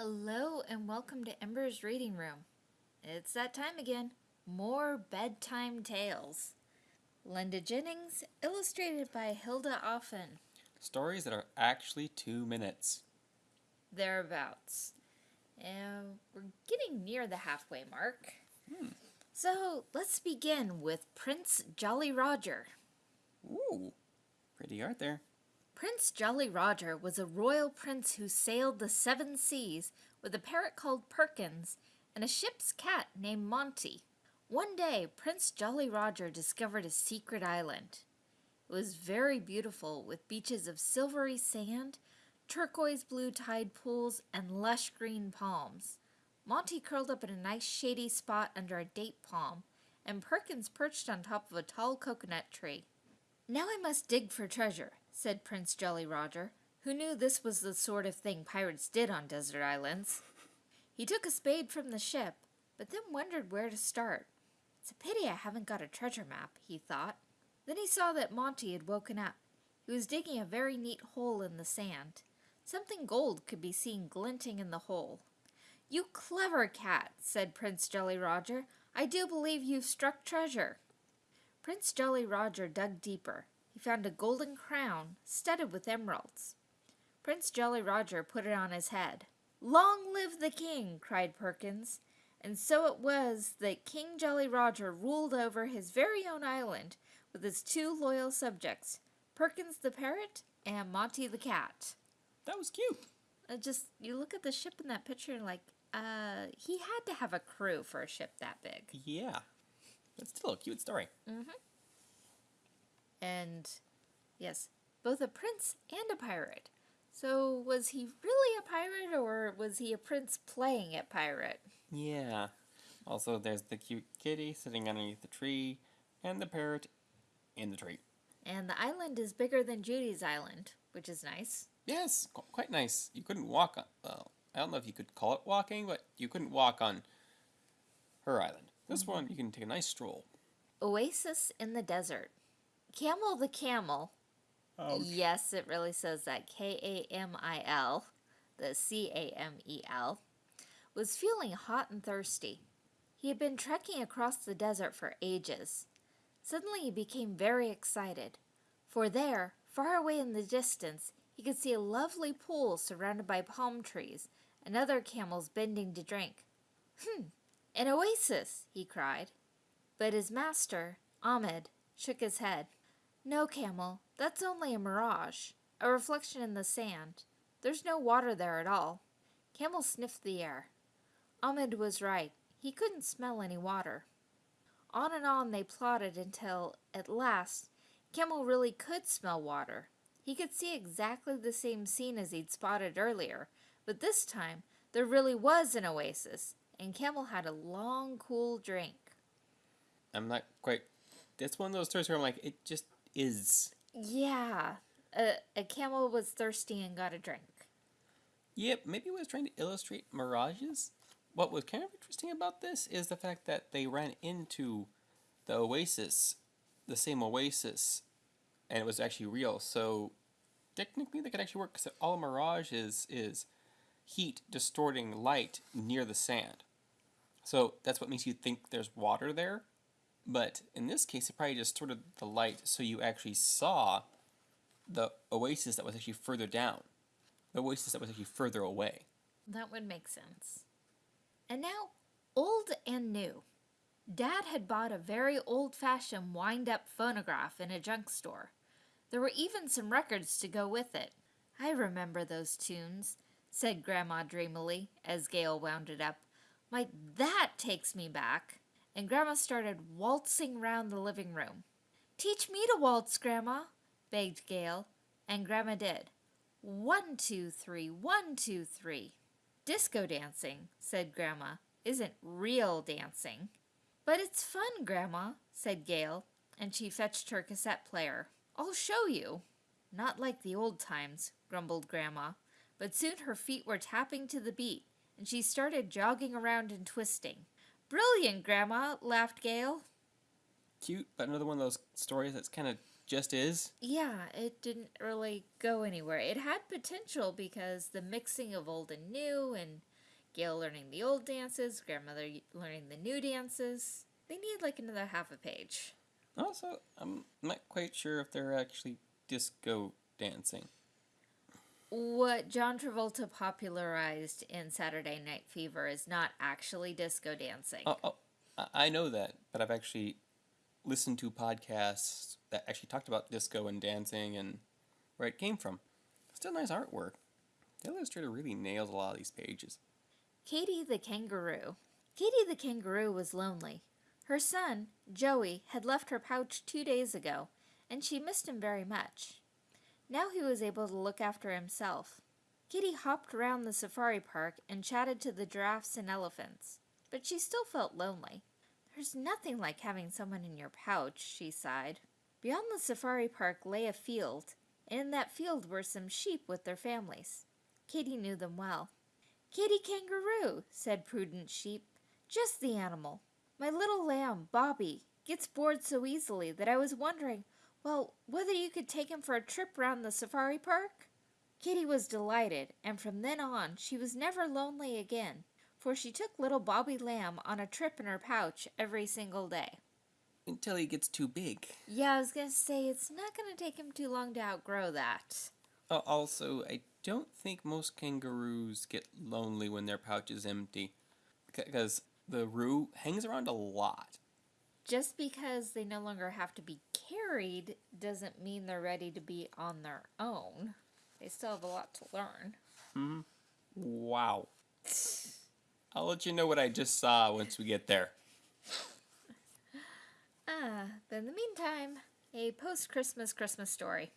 Hello and welcome to Ember's Reading Room. It's that time again. More bedtime tales. Linda Jennings, illustrated by Hilda Offen. Stories that are actually two minutes. Thereabouts. And we're getting near the halfway mark. Hmm. So let's begin with Prince Jolly Roger. Ooh, pretty art there. Prince Jolly Roger was a royal prince who sailed the seven seas with a parrot called Perkins and a ship's cat named Monty. One day, Prince Jolly Roger discovered a secret island. It was very beautiful with beaches of silvery sand, turquoise blue tide pools, and lush green palms. Monty curled up in a nice shady spot under a date palm, and Perkins perched on top of a tall coconut tree. Now I must dig for treasure, said Prince Jolly Roger, who knew this was the sort of thing pirates did on desert islands. He took a spade from the ship, but then wondered where to start. It's a pity I haven't got a treasure map, he thought. Then he saw that Monty had woken up. He was digging a very neat hole in the sand. Something gold could be seen glinting in the hole. You clever cat, said Prince Jolly Roger. I do believe you've struck treasure. Prince Jolly Roger dug deeper. He found a golden crown studded with emeralds. Prince Jolly Roger put it on his head. Long live the king! cried Perkins. And so it was that King Jolly Roger ruled over his very own island with his two loyal subjects, Perkins the parrot and Monty the cat. That was cute. Uh, just you look at the ship in that picture and like, uh, he had to have a crew for a ship that big. Yeah. But still a cute story. And yes, both a prince and a pirate. So was he really a pirate or was he a prince playing at pirate? Yeah. Also, there's the cute kitty sitting underneath the tree, and the parrot in the tree. And the island is bigger than Judy's island, which is nice. Yes, qu- quite nice. You couldn't walk on. Well, I don't know if you could call it walking, but you couldn't walk on her island. This mm-hmm. one, you can take a nice stroll. Oasis in the desert. Kamil the camel. Yes, it really says that. K A M I L, the C A M E L, was feeling hot and thirsty. He had been trekking across the desert for ages. Suddenly he became very excited, for there, far away in the distance, he could see a lovely pool surrounded by palm trees and other camels bending to drink. Hmm, an oasis, he cried. But his master, Ahmed, shook his head. No, Kamil, that's only a mirage, a reflection in the sand. There's no water there at all. Kamil sniffed the air. Ahmed was right. He couldn't smell any water. On and on they plodded until, at last, Kamil really could smell water. He could see exactly the same scene as he'd spotted earlier, but this time there really was an oasis, and Kamil had a long, cool drink. I'm not quite. That's one of those stories where I'm like, it just is. Yeah, a, a camel was thirsty and got a drink. Yep, maybe it was trying to illustrate mirages. What was kind of interesting about this is the fact that they ran into the oasis, the same oasis, and it was actually real. So technically, they could actually work because all a mirage is is heat distorting light near the sand. So that's what makes you think there's water there. But in this case, it probably distorted the light so you actually saw the oasis that was actually further down, the oasis that was actually further away. That would make sense. And now, old and new. Dad had bought a very old fashioned wind up phonograph in a junk store. There were even some records to go with it. I remember those tunes, said Grandma dreamily as Gail wound it up. My, that takes me back. And Grandma started waltzing round the living room. Teach me to waltz, Grandma, begged Gail, and Grandma did. One, two, three, one, two, three. Disco dancing, said Grandma, isn't real dancing. But it's fun, Grandma, said Gail, and she fetched her cassette player. I'll show you. Not like the old times, grumbled Grandma, but soon her feet were tapping to the beat, and she started jogging around and twisting. Brilliant, Grandma, laughed Gail. Cute, but another one of those stories that's kind of just is. Yeah, it didn't really go anywhere. It had potential because the mixing of old and new, and Gail learning the old dances, grandmother learning the new dances. They needed like another half a page. Also, I'm not quite sure if they're actually disco dancing. What John Travolta popularized in Saturday Night Fever is not actually disco dancing. Oh, oh I- I know that, but I've actually listened to podcasts that actually talked about disco and dancing and where it came from. Still nice artwork. The illustrator really nails a lot of these pages. Katie the kangaroo. Katie the kangaroo was lonely. Her son, Joey, had left her pouch two days ago, and she missed him very much. Now he was able to look after himself. Kitty hopped around the safari park and chatted to the giraffes and elephants, but she still felt lonely. There's nothing like having someone in your pouch, she sighed. Beyond the safari park lay a field, and in that field were some sheep with their families. Kitty knew them well. Kitty Kangaroo, said Prudence Sheep. Just the animal. My little lamb, Bobby, gets bored so easily that I was wondering, well, whether you could take him for a trip round the safari park? Kitty was delighted, and from then on she was never lonely again, for she took little Bobby Lamb on a trip in her pouch every single day. Until he gets too big. Yeah, I was gonna say it's not gonna take him too long to outgrow that. Oh, also, I don't think most kangaroos get lonely when their pouch is empty. Because the roo hangs around a lot. Just because they no longer have to be carried doesn't mean they're ready to be on their own. They still have a lot to learn. Hmm? Wow. I'll let you know what I just saw once we get there. Ah, but in the meantime, a post Christmas Christmas story.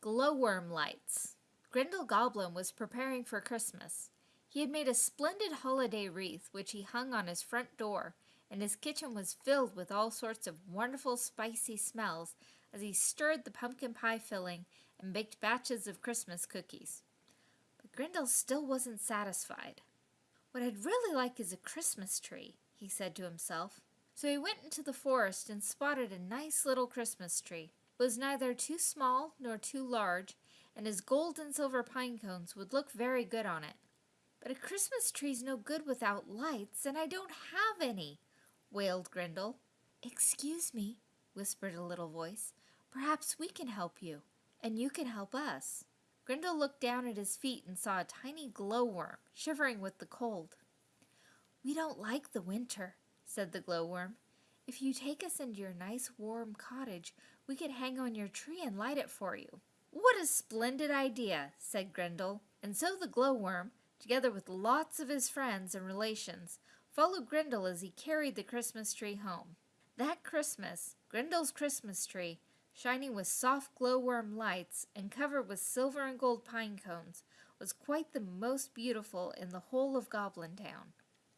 Glowworm lights. Grindel Goblin was preparing for Christmas. He had made a splendid holiday wreath which he hung on his front door, and his kitchen was filled with all sorts of wonderful spicy smells as he stirred the pumpkin pie filling and baked batches of Christmas cookies. But Grindel still wasn't satisfied. What I'd really like is a Christmas tree, he said to himself. So he went into the forest and spotted a nice little Christmas tree. It was neither too small nor too large, and his gold and silver pine cones would look very good on it. But a Christmas tree's no good without lights, and I don't have any, wailed Grindel. Excuse me, whispered a little voice. Perhaps we can help you, and you can help us. Grindel looked down at his feet and saw a tiny glowworm shivering with the cold. We don't like the winter, said the glowworm. If you take us into your nice warm cottage, we could hang on your tree and light it for you. What a splendid idea, said Grendel. And so the glowworm, together with lots of his friends and relations, followed Grendel as he carried the Christmas tree home. That Christmas, Grendel's Christmas tree, shining with soft glowworm lights and covered with silver and gold pine cones, was quite the most beautiful in the whole of Goblin Town.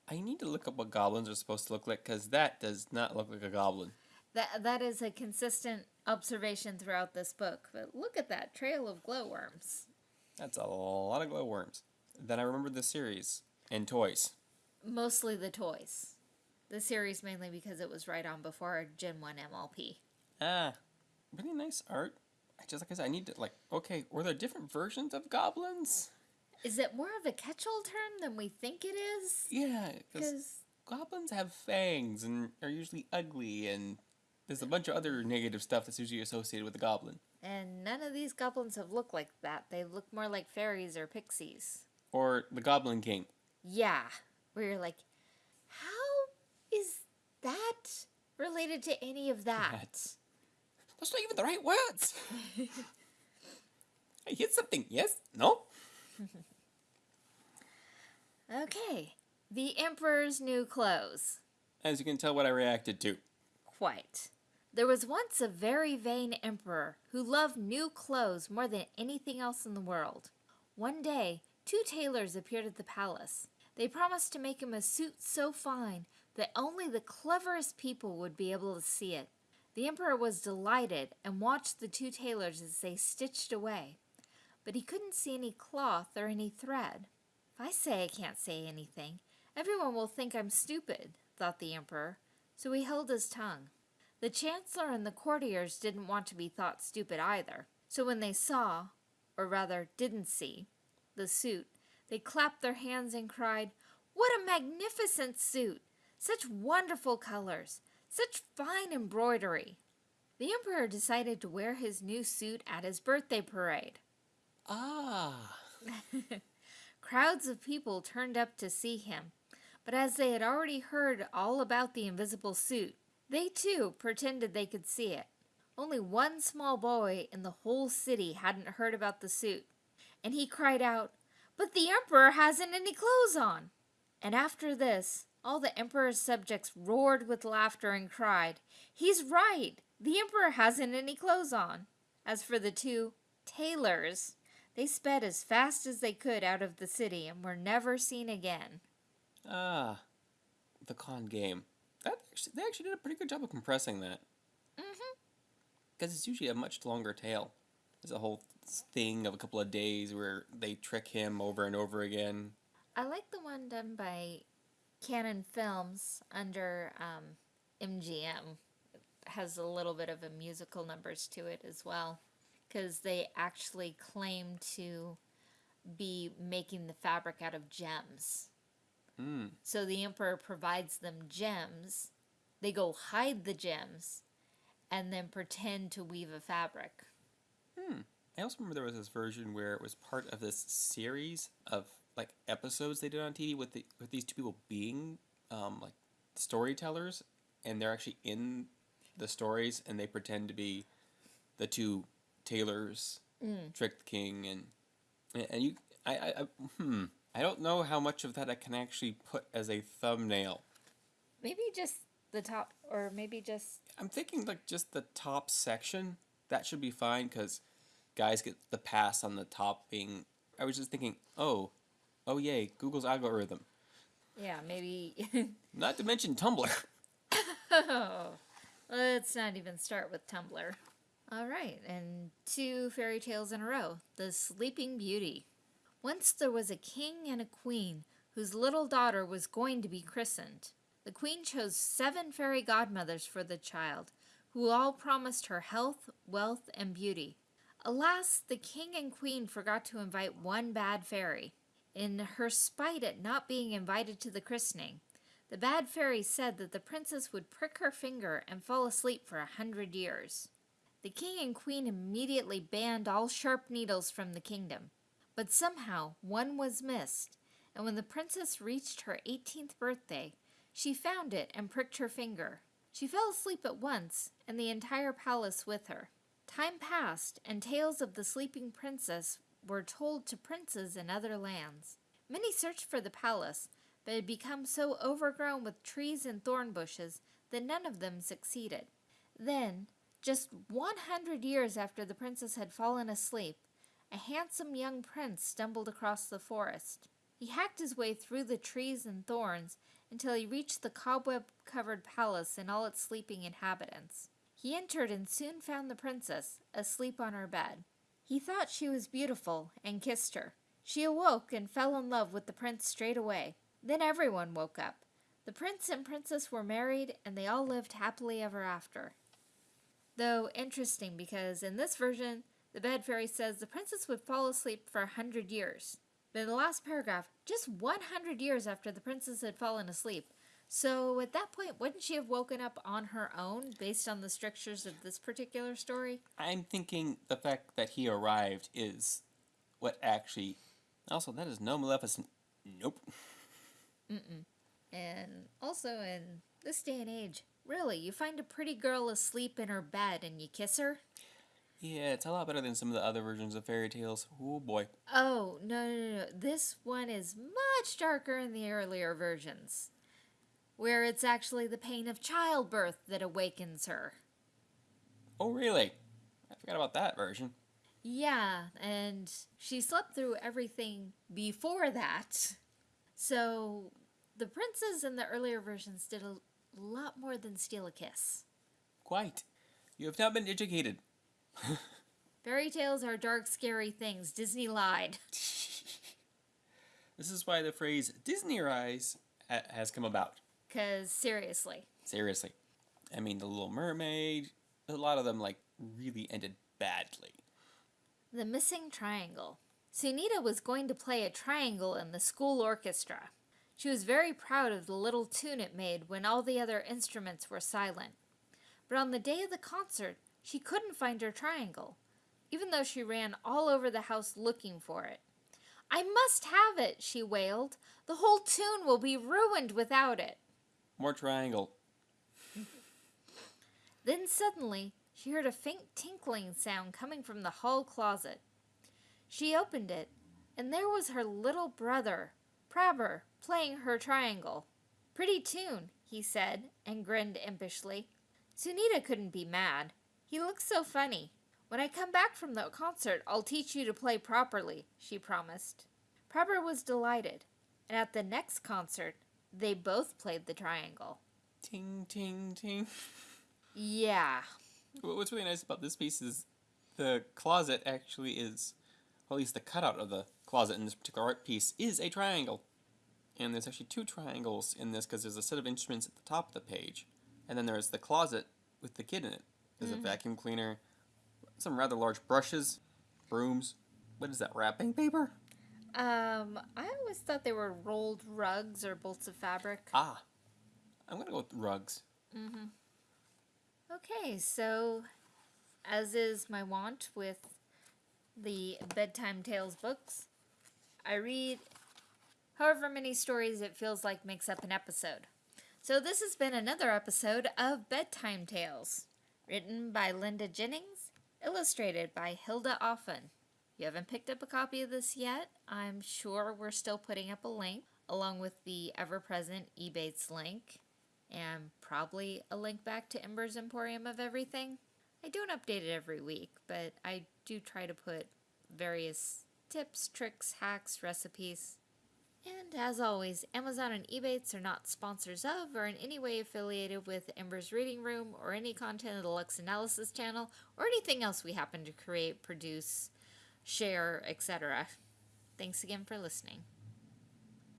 I need to look up what goblins are supposed to look like because that does not look like a goblin. That that is a consistent observation throughout this book. But look at that trail of glowworms. That's a lot of glowworms. Then I remember the series and toys. Mostly the toys. The series mainly because it was right on before Gen 1 MLP. Ah, really nice art. I just like I said, I need to like. Okay, were there different versions of goblins? Is it more of a catch-all term than we think it is? Yeah, because Because goblins have fangs and are usually ugly, and there's a bunch of other negative stuff that's usually associated with a goblin. and none of these goblins have looked like that. They look more like fairies or pixies. Or the Goblin King. Yeah, where you're like, how is that related to any of that? That's, that's not even the right words. I hit something. Yes? No? Okay, the Emperor's new clothes. As you can tell, what I reacted to. Quite. There was once a very vain emperor who loved new clothes more than anything else in the world. One day, two tailors appeared at the palace. They promised to make him a suit so fine that only the cleverest people would be able to see it. The emperor was delighted and watched the two tailors as they stitched away. But he couldn't see any cloth or any thread. If I say I can't say anything, everyone will think I'm stupid, thought the emperor, so he held his tongue. The Chancellor and the courtiers didn't want to be thought stupid either. So when they saw, or rather didn't see, the suit, they clapped their hands and cried, What a magnificent suit! Such wonderful colors! Such fine embroidery! The Emperor decided to wear his new suit at his birthday parade. Ah. Crowds of people turned up to see him, but as they had already heard all about the invisible suit, they too pretended they could see it. Only one small boy in the whole city hadn't heard about the suit, and he cried out, But the Emperor hasn't any clothes on! And after this, all the Emperor's subjects roared with laughter and cried, He's right! The Emperor hasn't any clothes on! As for the two tailors, they sped as fast as they could out of the city and were never seen again. Ah. The con game. That actually, they actually did a pretty good job of compressing that. Mm-hmm. Because it's usually a much longer tale. There's a whole thing of a couple of days where they trick him over and over again. I like the one done by Cannon Films under um, MGM. It has a little bit of a musical numbers to it as well. Because they actually claim to be making the fabric out of gems. Hmm. So the Emperor provides them gems. They go hide the gems and then pretend to weave a fabric. Hmm. I also remember there was this version where it was part of this series of like episodes they did on TV with the with these two people being um, like storytellers, and they're actually in the stories, and they pretend to be the two tailors, trick the king, and and- and you, I, I, I, hmm, I don't know how much of that I can actually put as a thumbnail. Maybe just the top, or maybe just. I'm thinking like just the top section. That should be fine because guys get the pass on the top being. I was just thinking, oh, oh yay, Google's algorithm. Yeah, maybe. Not to mention Tumblr. oh, let's not even start with Tumblr. All right, and two fairy tales in a row The Sleeping Beauty. Once there was a king and a queen whose little daughter was going to be christened. The queen chose seven fairy godmothers for the child, who all promised her health, wealth, and beauty. Alas, the king and queen forgot to invite one bad fairy. In her spite at not being invited to the christening, the bad fairy said that the princess would prick her finger and fall asleep for a hundred years. The king and queen immediately banned all sharp needles from the kingdom. But somehow one was missed, and when the princess reached her 18th birthday, she found it and pricked her finger. She fell asleep at once, and the entire palace with her. Time passed, and tales of the sleeping princess were told to princes in other lands. Many searched for the palace, but it had become so overgrown with trees and thorn bushes that none of them succeeded. Then, just one hundred years after the princess had fallen asleep, a handsome young prince stumbled across the forest. He hacked his way through the trees and thorns until he reached the cobweb covered palace and all its sleeping inhabitants. He entered and soon found the princess, asleep on her bed. He thought she was beautiful and kissed her. She awoke and fell in love with the prince straight away. Then everyone woke up. The prince and princess were married and they all lived happily ever after. Though interesting because in this version, the bed fairy says the princess would fall asleep for a hundred years. But in the last paragraph, just 100 years after the princess had fallen asleep. So at that point, wouldn't she have woken up on her own based on the strictures of this particular story? I'm thinking the fact that he arrived is what actually. Also, that is no Maleficent. Nope. Mm-mm. And also in this day and age, really, you find a pretty girl asleep in her bed and you kiss her? Yeah, it's a lot better than some of the other versions of fairy tales. Oh boy. Oh, no, no, no. This one is much darker in the earlier versions, where it's actually the pain of childbirth that awakens her. Oh really? I forgot about that version. Yeah, and she slept through everything before that. So the princes in the earlier versions did a lot more than steal a kiss. Quite. You have not been educated. Fairy tales are dark, scary things. Disney lied. This is why the phrase Disney Rise ha- has come about. Because seriously. Seriously. I mean, The Little Mermaid, a lot of them like really ended badly. The Missing Triangle. Sunita was going to play a triangle in the school orchestra. She was very proud of the little tune it made when all the other instruments were silent. But on the day of the concert, she couldn't find her triangle, even though she ran all over the house looking for it. I must have it, she wailed. The whole tune will be ruined without it. More triangle. Then suddenly, she heard a faint tinkling sound coming from the hall closet. She opened it, and there was her little brother, Prabber, playing her triangle. Pretty tune, he said, and grinned impishly. Sunita couldn't be mad. He looks so funny. When I come back from the concert, I'll teach you to play properly, she promised. Prabber was delighted, and at the next concert, they both played the triangle. Ting, ting, ting. Yeah, Wh- What's really nice about this piece is the closet actually is, well, at least the cutout of the closet in this particular art piece is a triangle. And there's actually two triangles in this because there's a set of instruments at the top of the page. And then there's the closet with the kid in it. There's a mm. vacuum cleaner, some rather large brushes, brooms. What is that, wrapping paper? Um, I always thought they were rolled rugs or bolts of fabric. Ah, I'm going to go with rugs. Okay, so as is my wont with the bedtime tales books, I read however many stories it feels like makes up an episode. So this has been another episode of Bedtime Tales, written by Linda Jennings, illustrated by Hilda Offen. You haven't picked up a copy of this yet, I'm sure we're still putting up a link along with the ever-present Ebates link and probably a link back to Ember's Emporium of Everything. I don't update it every week, but I do try to put various tips, tricks, hacks, recipes. And as always, Amazon and Ebates are not sponsors of or in any way affiliated with Ember's Reading Room or any content of the Lux Analysis channel or anything else we happen to create, produce, share, etc. Thanks again for listening.